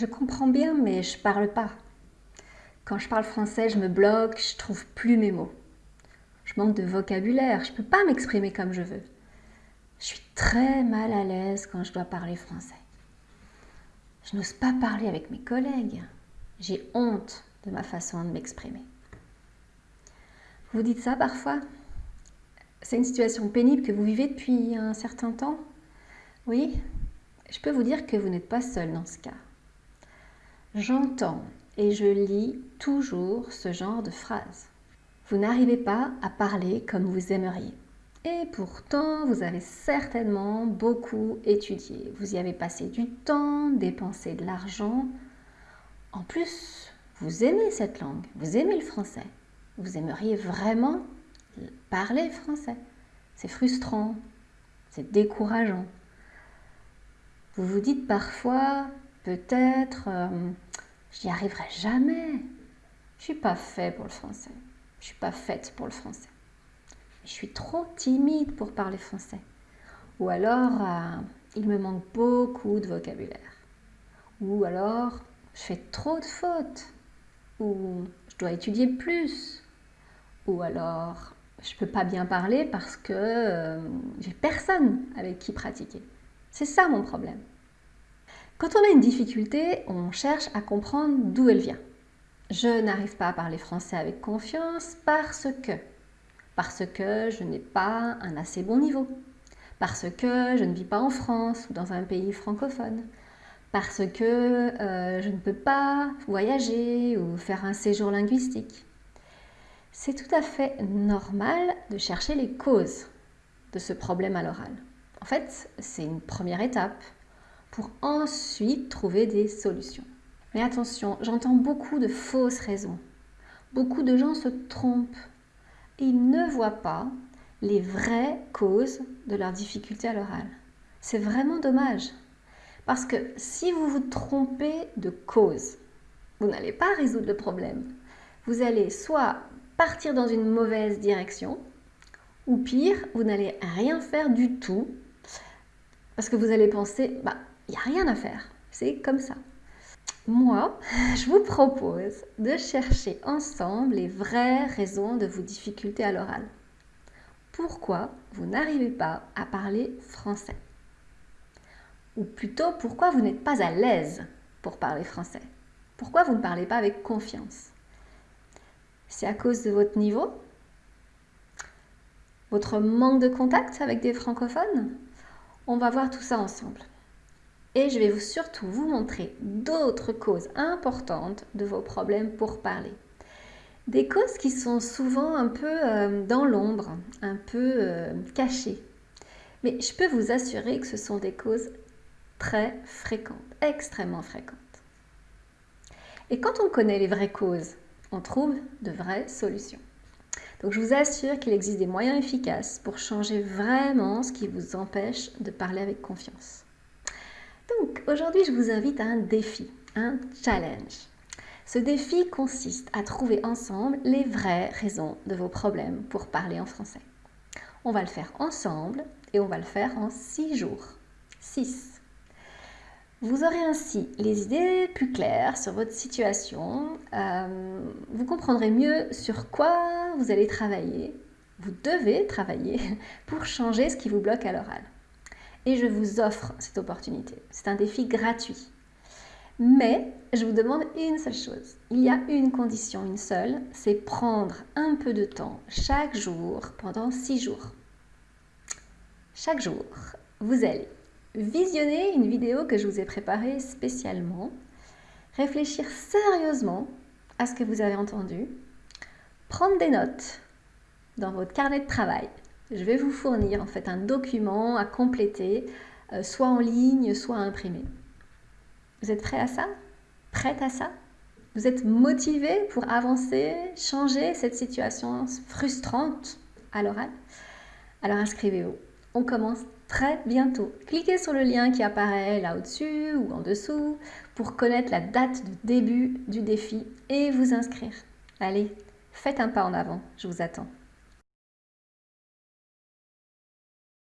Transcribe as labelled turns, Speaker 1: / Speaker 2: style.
Speaker 1: Je comprends bien, mais je parle pas. Quand je parle français, je me bloque, je trouve plus mes mots. Je manque de vocabulaire, je peux pas m'exprimer comme je veux. Je suis très mal à l'aise quand je dois parler français. Je n'ose pas parler avec mes collègues. J'ai honte de ma façon de m'exprimer. Vous dites ça parfois? C'est une situation pénible que vous vivez depuis un certain temps? Oui Je peux vous dire que vous n'êtes pas seul dans ce cas. J'entends et je lis toujours ce genre de phrases. Vous n'arrivez pas à parler comme vous aimeriez. Et pourtant, vous avez certainement beaucoup étudié. Vous y avez passé du temps, dépensé de l'argent. En plus, vous aimez cette langue, vous aimez le français. Vous aimeriez vraiment parler français. C'est frustrant, c'est décourageant. Vous vous dites parfois, peut-être, euh, j'y arriverai jamais. Je suis pas fait pour le français. Je suis pas faite pour le français. Je suis trop timide pour parler français. Ou alors, euh, il me manque beaucoup de vocabulaire. Ou alors, je fais trop de fautes. Ou je dois étudier plus. Ou alors, je peux pas bien parler parce que euh, j'ai personne avec qui pratiquer. C'est ça mon problème. Quand on a une difficulté, on cherche à comprendre d'où elle vient. Je n'arrive pas à parler français avec confiance parce que, parce que je n'ai pas un assez bon niveau, parce que je ne vis pas en France ou dans un pays francophone, parce que euh, je ne peux pas voyager ou faire un séjour linguistique. C'est tout à fait normal de chercher les causes de ce problème à l'oral. En fait, c'est une première étape pour ensuite trouver des solutions. Mais attention, j'entends beaucoup de fausses raisons. Beaucoup de gens se trompent. Ils ne voient pas les vraies causes de leurs difficultés à l'oral. C'est vraiment dommage. Parce que si vous vous trompez de cause, vous n'allez pas résoudre le problème. Vous allez soit partir dans une mauvaise direction, ou pire, vous n'allez rien faire du tout, parce que vous allez penser, bah, il n'y a rien à faire. C'est comme ça. Moi, je vous propose de chercher ensemble les vraies raisons de vos difficultés à l'oral. Pourquoi vous n'arrivez pas à parler français? Ou plutôt, pourquoi vous n'êtes pas à l'aise pour parler français? Pourquoi vous ne parlez pas avec confiance? C'est à cause de votre niveau? Votre manque de contact avec des francophones? On va voir tout ça ensemble. Et je vais surtout vous montrer d'autres causes importantes de vos problèmes pour parler. Des causes qui sont souvent un peu euh, dans l'ombre, un peu euh, cachées. Mais je peux vous assurer que ce sont des causes très fréquentes, extrêmement fréquentes. Et quand on connaît les vraies causes, on trouve de vraies solutions. Donc je vous assure qu'il existe des moyens efficaces pour changer vraiment ce qui vous empêche de parler avec confiance. Donc aujourd'hui, je vous invite à un défi, un challenge. Ce défi consiste à trouver ensemble les vraies raisons de vos problèmes pour parler en français. On va le faire ensemble et on va le faire en 6 jours. 6. Vous aurez ainsi les idées plus claires sur votre situation. Euh, vous comprendrez mieux sur quoi vous allez travailler. Vous devez travailler pour changer ce qui vous bloque à l'oral et je vous offre cette opportunité. C'est un défi gratuit. Mais je vous demande une seule chose. Il y a une condition, une seule, c'est prendre un peu de temps chaque jour pendant six jours. Chaque jour, vous allez visionner une vidéo que je vous ai préparée spécialement, réfléchir sérieusement à ce que vous avez entendu, prendre des notes dans votre carnet de travail je vais vous fournir en fait un document à compléter, euh, soit en ligne, soit imprimé. Vous êtes prêt à ça? Prête à ça? Vous êtes motivé pour avancer, changer cette situation frustrante à l'oral? Alors inscrivez-vous. On commence très bientôt. Cliquez sur le lien qui apparaît là au-dessus ou en dessous pour connaître la date de début du défi et vous inscrire. Allez, faites un pas en avant, je vous attends.